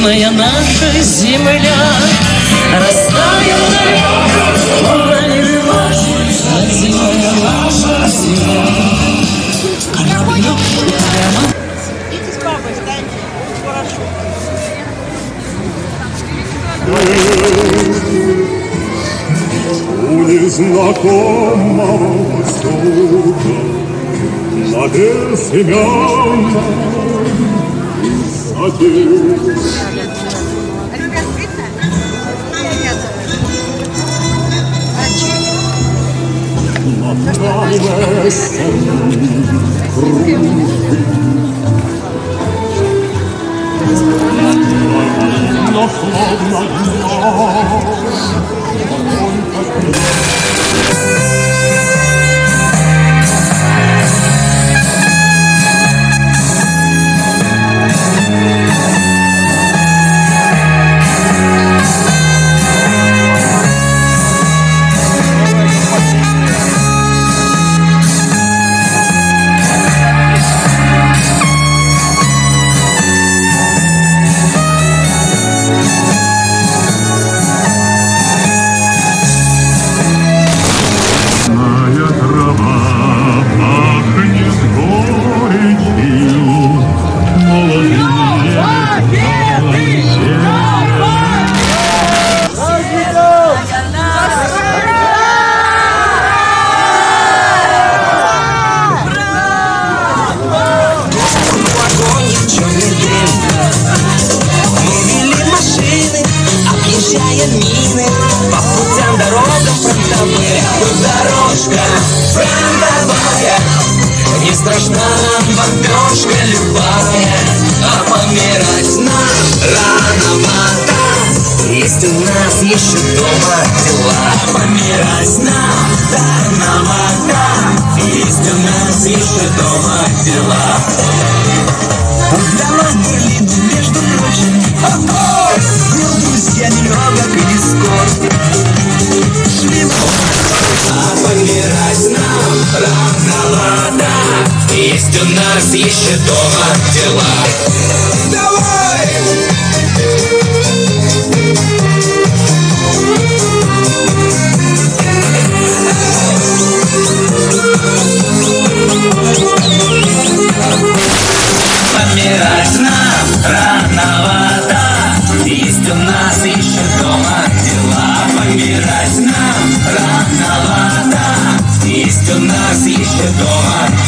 Родимая наша земля Растаял в далеком тумане рыбачий Родимая наша земля Корабль прямо Идите с. У незнакомого востока На безымянной Направляя Но словно Моя страшна нам бомбежка любая А помирать нам рановато. Есть у нас еще дома дела. Помирать нам рановато. Есть у нас еще дома дела. Отдала Берлину, между прочим Есть у нас еще дома дела. Давай! Помирать нам рановато. Есть у нас еще дома дела. Помирать нам рановато. Есть у нас еще дома дела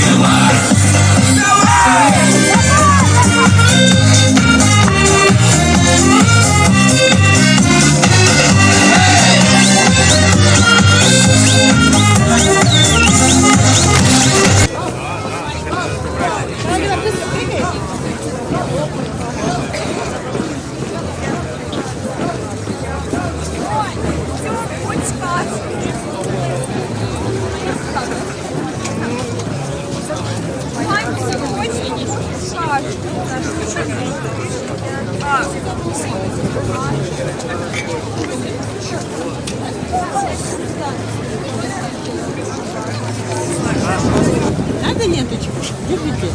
Надо ленточку? Держите.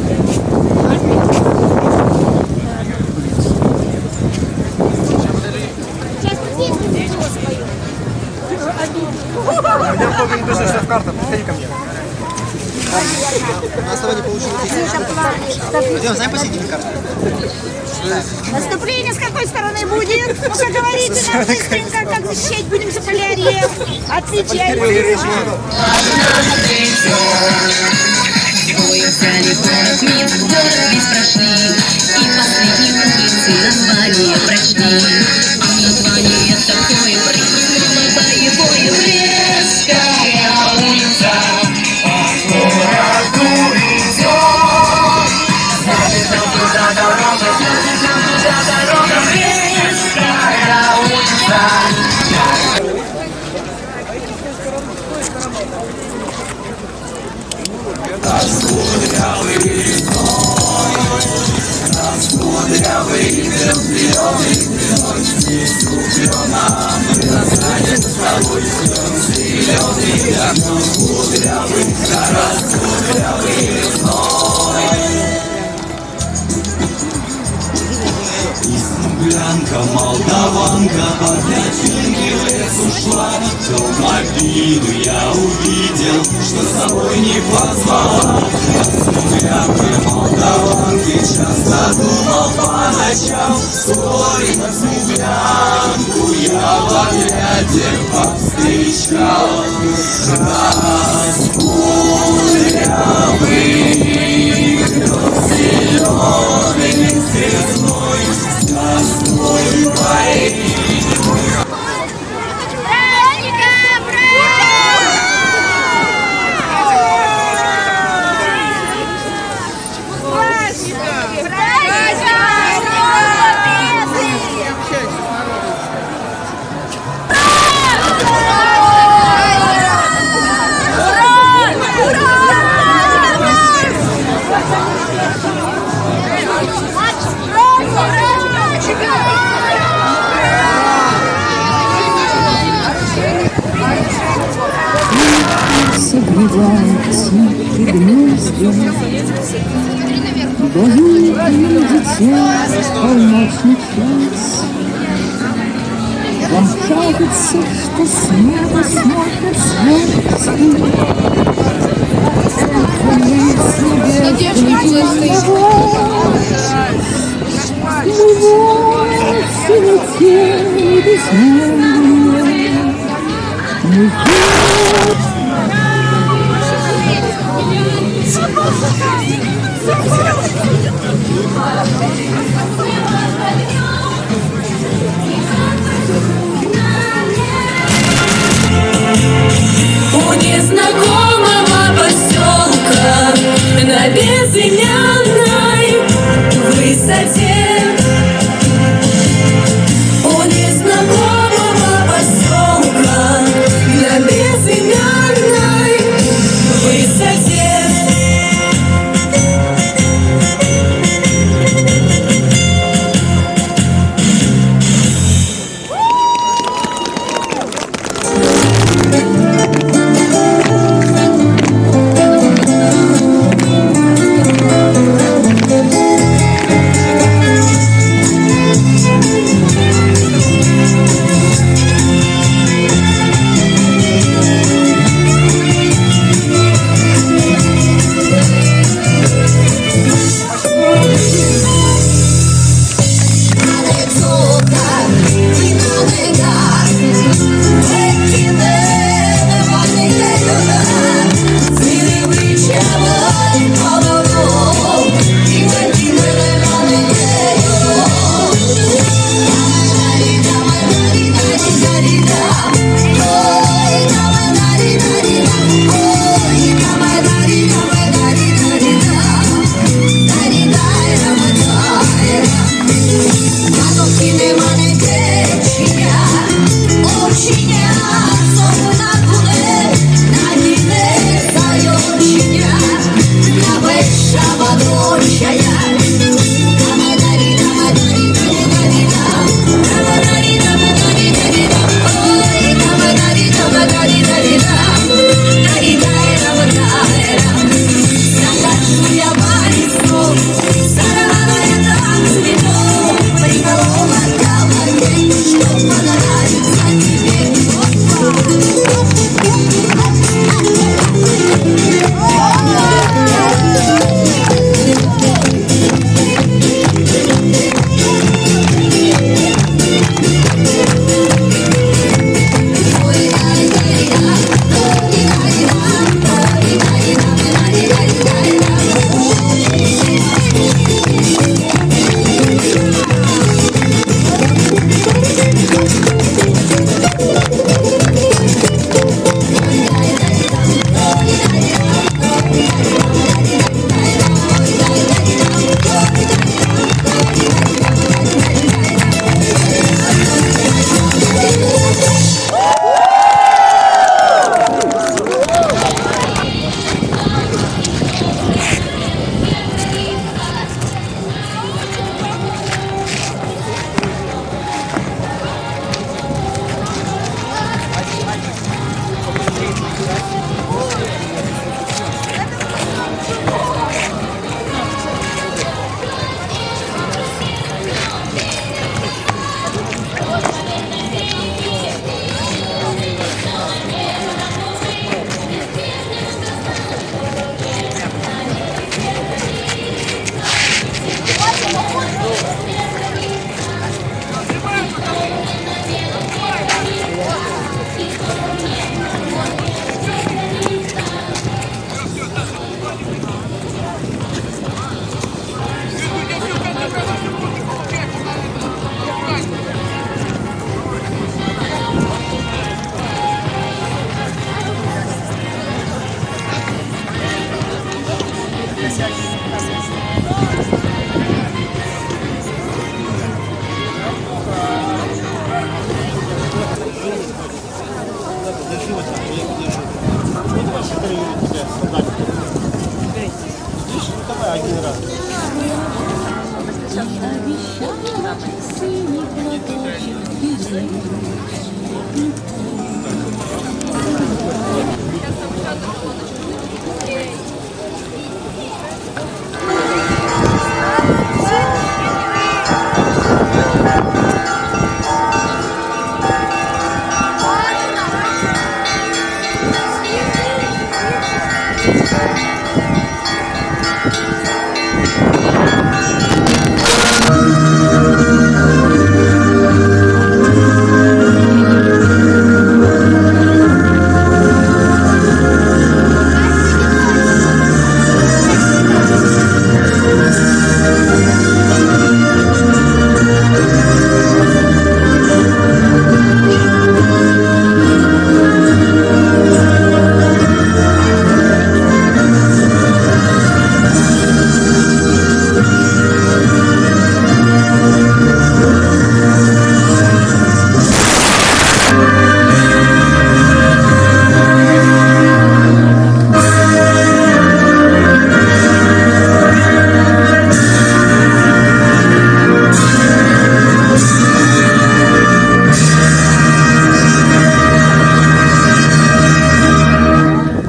На основании полученных Пойдем, знаем посетили карту? Наступление с какой стороны будет? Ну-ка говорите нам быстренько, как защищать будем Заполярье. Отвечайте. Взяли город Минск, город весь прошли И последние улицы название прочли А название такое прикрыло боевое Землянка, молдаванка, под дачинки в лес ушла То могилу я увидел, что с собой не позвала О землянке, молдаванке, часто думал по ночам Свой на землянку я в отряде повстречал согревает им дитя полночный час. Вам кажется, что с неба смотрят звезды. Мы вовсе летели без меня. Мы дороги знакомого поселка На безымянной высоте. you think 감 사. Поселка на